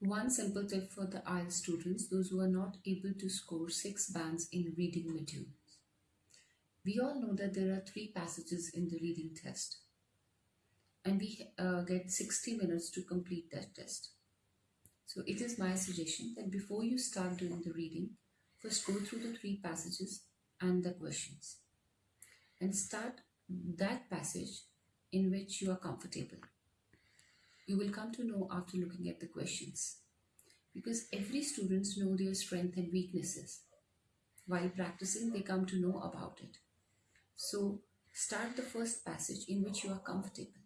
One simple tip for the IELTS students, those who are not able to score six bands in reading materials. We all know that there are three passages in the reading test and we uh, get 60 minutes to complete that test. So it is my suggestion that before you start doing the reading, first go through the three passages and the questions and start that passage in which you are comfortable. You will come to know after looking at the questions because every student know their strengths and weaknesses. While practicing, they come to know about it. So start the first passage in which you are comfortable.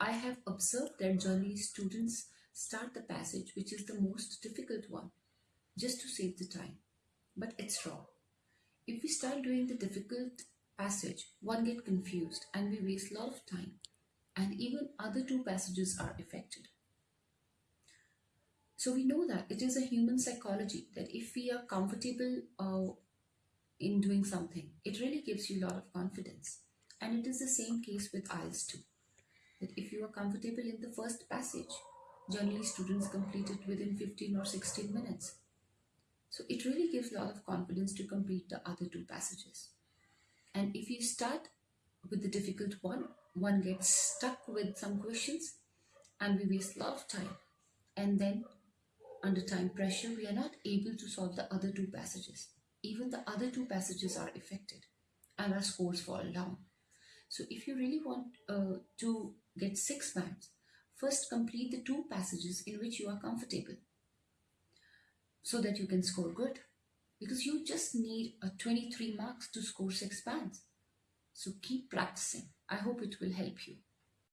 I have observed that generally students start the passage which is the most difficult one just to save the time. But it's wrong. If we start doing the difficult passage, one get confused and we waste a lot of time and even other two passages are affected. So we know that it is a human psychology that if we are comfortable uh, in doing something, it really gives you a lot of confidence. And it is the same case with IELTS too. That if you are comfortable in the first passage, generally students complete it within 15 or 16 minutes. So it really gives a lot of confidence to complete the other two passages. And if you start with the difficult one, one gets stuck with some questions and we waste a lot of time. And then under time pressure, we are not able to solve the other two passages. Even the other two passages are affected and our scores fall down. So if you really want uh, to get six bands, first complete the two passages in which you are comfortable so that you can score good because you just need a 23 marks to score six bands. So keep practicing. I hope it will help you.